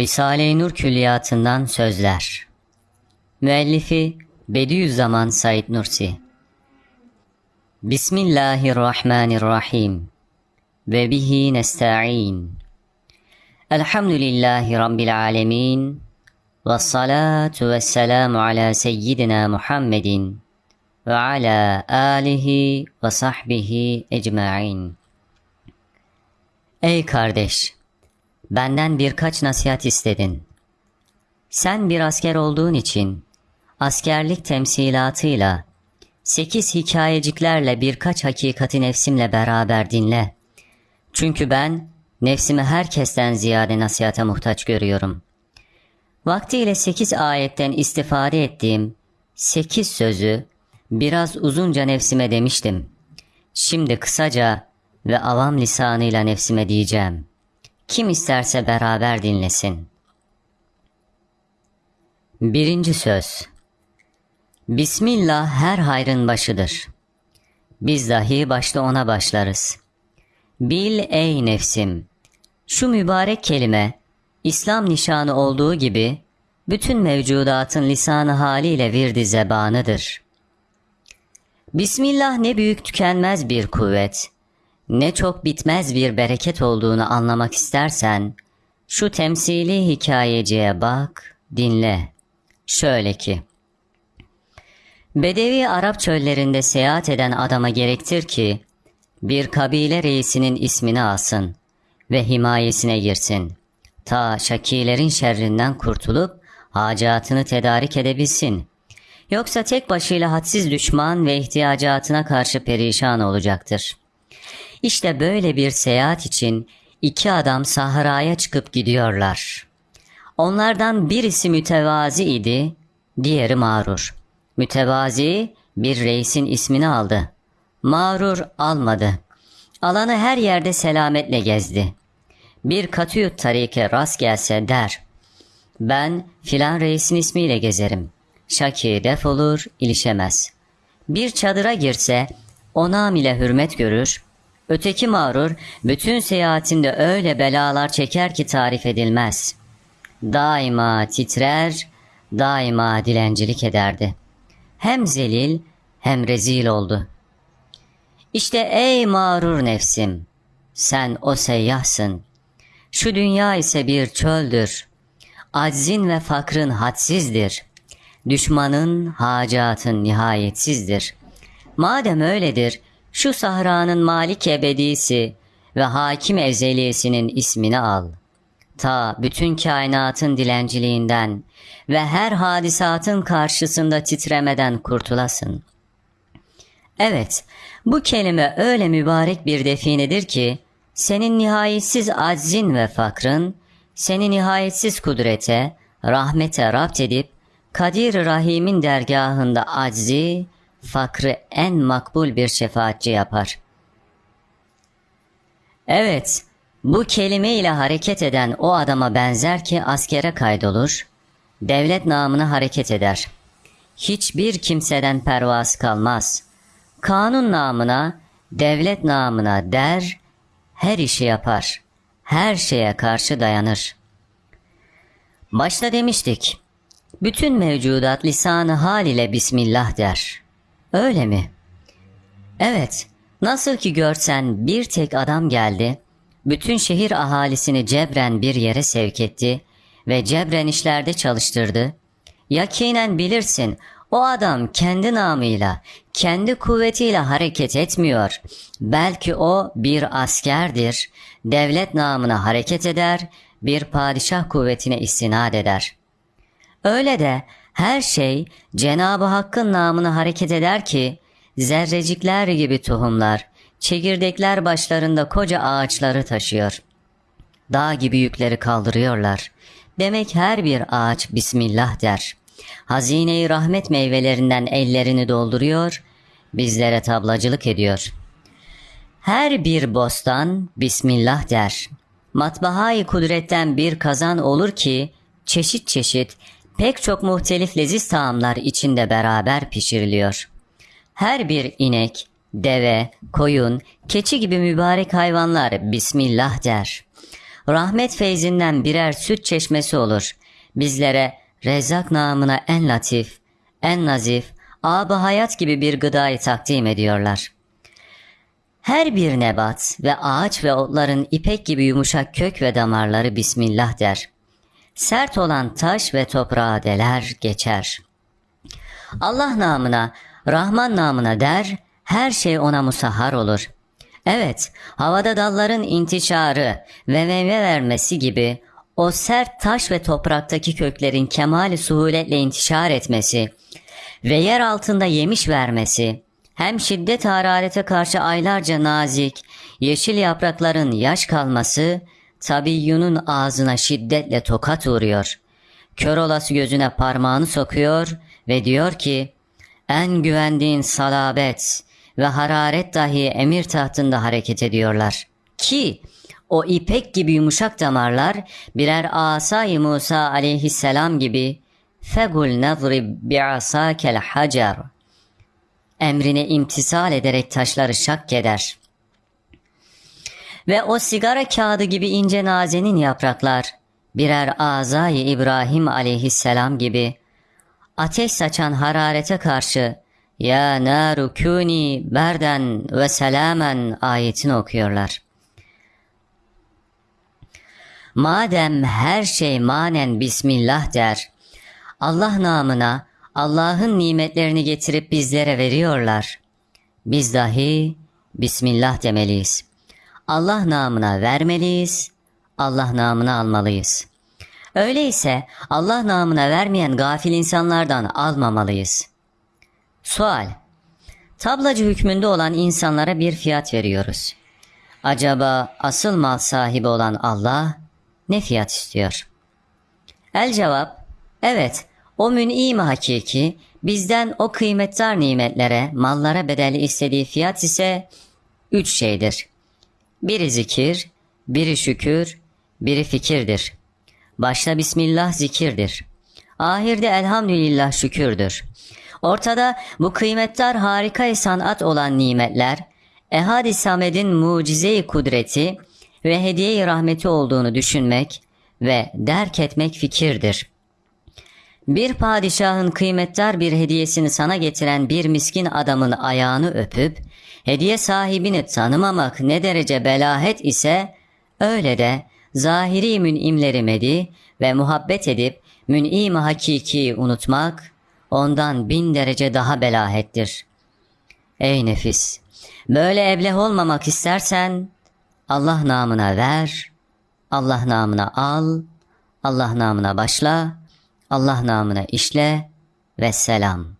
Risale-i Nur Külliyatı'ndan Sözler. Müellifi Bediüzzaman Said Nursi. Bismillahirrahmanirrahim. Ve bihi nesta'in. Elhamdülillahi Rabbil alemin. Ve salatu ve selamu ala seyyidina Muhammedin ve ala alihi ve sahbihi ecma'in. Ey kardeş! Benden birkaç nasihat istedin. Sen bir asker olduğun için askerlik temsilatıyla sekiz hikayeciklerle birkaç hakikati nefsimle beraber dinle. Çünkü ben nefsimi herkesten ziyade nasihata muhtaç görüyorum. Vaktiyle sekiz ayetten istifade ettiğim sekiz sözü biraz uzunca nefsime demiştim. Şimdi kısaca ve avam lisanıyla nefsime diyeceğim. Kim isterse beraber dinlesin. Birinci söz Bismillah her hayrın başıdır. Biz dahi başta ona başlarız. Bil ey nefsim, şu mübarek kelime İslam nişanı olduğu gibi bütün mevcudatın lisanı haliyle virdi zebanıdır. Bismillah ne büyük tükenmez bir kuvvet, ne çok bitmez bir bereket olduğunu anlamak istersen, şu temsili hikayeciye bak, dinle. Şöyle ki, Bedevi Arap çöllerinde seyahat eden adama gerektir ki, bir kabile reisinin ismini alsın ve himayesine girsin. Ta şakilerin şerrinden kurtulup hacatını tedarik edebilsin. Yoksa tek başıyla hadsiz düşman ve ihtiyacatına karşı perişan olacaktır. İşte böyle bir seyahat için iki adam sahraya çıkıp gidiyorlar. Onlardan birisi mütevazi idi, diğeri mağrur. Mütevazi bir reisin ismini aldı. Mağrur almadı. Alanı her yerde selametle gezdi. Bir katıyut tarike rast gelse der. Ben filan reisin ismiyle gezerim. Şaki defolur, ilişemez. Bir çadıra girse onam ile hürmet görür, Öteki mağrur bütün seyahatinde öyle belalar çeker ki tarif edilmez. Daima titrer, daima dilencilik ederdi. Hem zelil hem rezil oldu. İşte ey mağrur nefsim, sen o seyyahsın. Şu dünya ise bir çöldür. Aczin ve fakrın hadsizdir. Düşmanın, hacatın nihayetsizdir. Madem öyledir, şu sahranın malik ebedisi ve hakim ezeliyesinin ismini al. Ta bütün kainatın dilenciliğinden ve her hadisatın karşısında titremeden kurtulasın. Evet, bu kelime öyle mübarek bir definedir ki, senin nihayetsiz aczin ve fakrın, seni nihayetsiz kudrete, rahmete rapt edip, Kadir Rahim'in dergahında aczi, fakrı en makbul bir şefaatçi yapar. Evet, bu kelime ile hareket eden o adama benzer ki askere kaydolur, devlet namına hareket eder. Hiçbir kimseden pervası kalmaz. Kanun namına, devlet namına der, her işi yapar. Her şeye karşı dayanır. Başta demiştik, bütün mevcudat lisanı hal ile Bismillah der. Öyle mi? Evet, nasıl ki görsen bir tek adam geldi, bütün şehir ahalisini cebren bir yere sevk etti ve cebren işlerde çalıştırdı. Yakinen bilirsin o adam kendi namıyla, kendi kuvvetiyle hareket etmiyor. Belki o bir askerdir, devlet namına hareket eder, bir padişah kuvvetine istinad eder. Öyle de her şey Cenab-ı Hakk'ın namına hareket eder ki zerrecikler gibi tohumlar, çekirdekler başlarında koca ağaçları taşıyor. Dağ gibi yükleri kaldırıyorlar. Demek her bir ağaç Bismillah der. Hazine-i rahmet meyvelerinden ellerini dolduruyor, bizlere tablacılık ediyor. Her bir bostan Bismillah der. Matbaha-i kudretten bir kazan olur ki çeşit çeşit pek çok muhtelif leziz taamlar içinde beraber pişiriliyor. Her bir inek, deve, koyun, keçi gibi mübarek hayvanlar Bismillah der. rahmet feyzinden birer süt çeşmesi olur. Bizlere Rezzak namına en latif, en nazif, ab hayat gibi bir gıdayı takdim ediyorlar. Her bir nebat ve ağaç ve otların ipek gibi yumuşak kök ve damarları Bismillah der. Sert olan taş ve toprağa deler geçer. Allah namına, Rahman namına der, her şey ona musahhar olur. Evet, havada dalların intişarı ve meyve vermesi gibi o sert taş ve topraktaki köklerin kemali suhuletle intişar etmesi ve yer altında yemiş vermesi, hem şiddet hararete karşı aylarca nazik, yeşil yaprakların yaş kalması, tabiyyunun ağzına şiddetle tokat vuruyor. Kör olası gözüne parmağını sokuyor ve diyor ki, en güvendiğin salabet ve hararet dahi emir tahtında hareket ediyorlar. Ki o ipek gibi yumuşak damarlar birer asay Musa aleyhisselam gibi fegul nedrib bi'asakel hacer emrine imtisal ederek taşları şak eder. Ve o sigara kağıdı gibi ince nazenin yapraklar birer azayı İbrahim aleyhisselam gibi ateş saçan hararete karşı ya naru kuni berden ve selamen ayetini okuyorlar. Madem her şey manen Bismillah der, Allah namına Allah'ın nimetlerini getirip bizlere veriyorlar. Biz dahi Bismillah demeliyiz. Allah namına vermeliyiz, Allah namına almalıyız. Öyleyse Allah namına vermeyen gafil insanlardan almamalıyız. Sual Tablacı hükmünde olan insanlara bir fiyat veriyoruz. Acaba asıl mal sahibi olan Allah ne fiyat istiyor? El cevap, evet o mün'im hakiki bizden o kıymetdar nimetlere, mallara bedeli istediği fiyat ise üç şeydir. Biri zikir, biri şükür, biri fikirdir. Başta Bismillah zikirdir. Ahirde elhamdülillah şükürdür. Ortada bu kıymetdar harika sanat olan nimetler, Ehad-i Samed'in mucize-i kudreti ve hediye-i rahmeti olduğunu düşünmek ve derk etmek fikirdir. Bir padişahın kıymetdar bir hediyesini sana getiren bir miskin adamın ayağını öpüp, hediye sahibini tanımamak ne derece belahet ise, öyle de zahiri münimleri medi ve muhabbet edip mün'im hakiki unutmak, ondan bin derece daha belahettir. Ey nefis! Böyle ebleh olmamak istersen, Allah namına ver, Allah namına al, Allah namına başla, Allah namına işle ve selam.